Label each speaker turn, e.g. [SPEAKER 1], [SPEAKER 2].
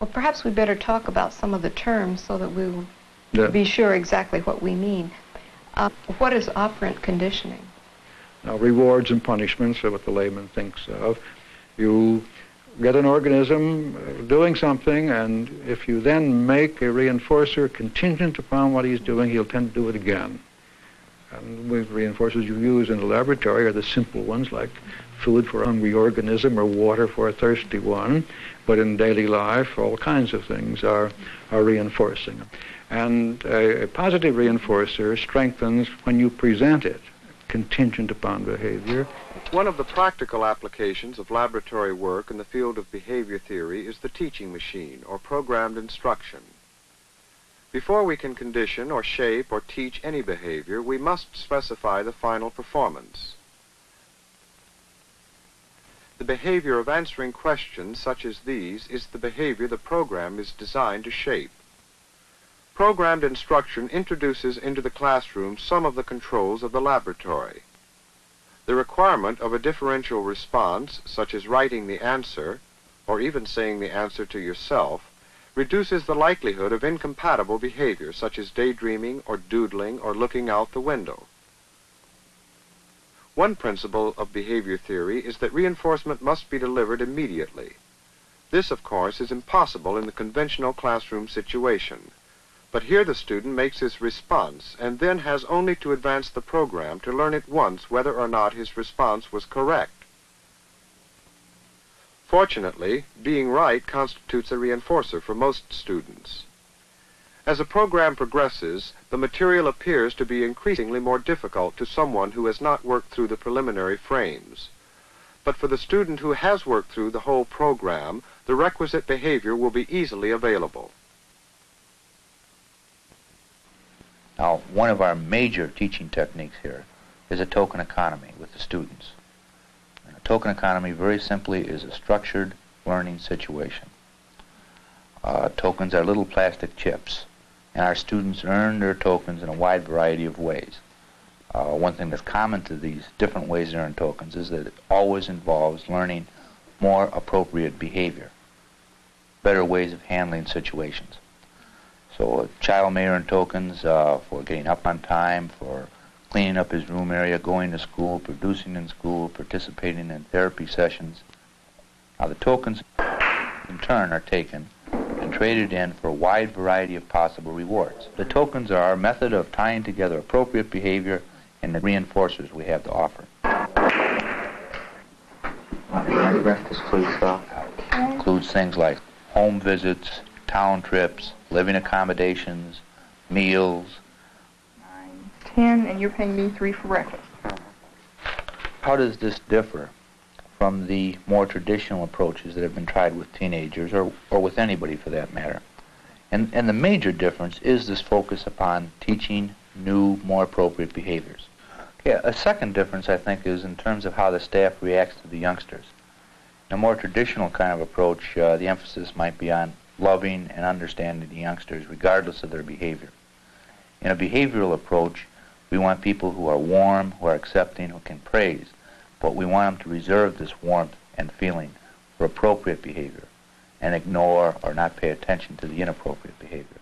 [SPEAKER 1] Well, perhaps we better talk about some of the terms so that we will
[SPEAKER 2] Yeah.
[SPEAKER 1] be sure exactly what we mean. Uh, what is operant conditioning?
[SPEAKER 2] Now, rewards and punishments are what the layman thinks of. You get an organism uh, doing something, and if you then make a reinforcer contingent upon what he's doing, he'll tend to do it again. And the reinforcers you use in the laboratory are the simple ones, like food for a hungry organism or water for a thirsty one. But in daily life, all kinds of things are, are reinforcing. And a, a positive reinforcer strengthens when you present it, contingent upon behavior.
[SPEAKER 3] One of the practical applications of laboratory work in the field of behavior theory is the teaching machine, or programmed instruction. Before we can condition or shape or teach any behavior, we must specify the final performance. The behavior of answering questions such as these is the behavior the program is designed to shape. Programmed instruction introduces into the classroom some of the controls of the laboratory. The requirement of a differential response, such as writing the answer, or even saying the answer to yourself, reduces the likelihood of incompatible behavior, such as daydreaming or doodling or looking out the window. One principle of behavior theory is that reinforcement must be delivered immediately. This, of course, is impossible in the conventional classroom situation. But here the student makes his response and then has only to advance the program to learn at once whether or not his response was correct. Fortunately, being right constitutes a reinforcer for most students. As a program progresses, the material appears to be increasingly more difficult to someone who has not worked through the preliminary frames. But for the student who has worked through the whole program, the requisite behavior will be easily available.
[SPEAKER 4] Now, one of our major teaching techniques here is a token economy with the students. And a token economy, very simply, is a structured learning situation. Uh, tokens are little plastic chips, and our students earn their tokens in a wide variety of ways. Uh, one thing that's common to these different ways to earn tokens is that it always involves learning more appropriate behavior, better ways of handling situations. So a child may earn tokens uh, for getting up on time, for cleaning up his room area, going to school, producing in school, participating in therapy sessions. Now the tokens, in turn, are taken traded in for a wide variety of possible rewards. The tokens are our method of tying together appropriate behavior and the reinforcers we have to offer. The rest includes, includes things like home visits, town trips, living accommodations, meals.
[SPEAKER 5] Nine, ten, and you're paying me three for breakfast.
[SPEAKER 4] How does this differ from the more traditional approaches that have been tried with teenagers or, or with anybody for that matter? And, and the major difference is this focus upon teaching new, more appropriate behaviors. Yeah, a second difference, I think, is in terms of how the staff reacts to the youngsters. In a more traditional kind of approach, uh, the emphasis might be on loving and understanding the youngsters regardless of their behavior. In a behavioral approach, we want people who are warm, who are accepting, who can praise, but we want them to reserve this warmth and feeling for appropriate behavior and ignore or not pay attention to the inappropriate behavior.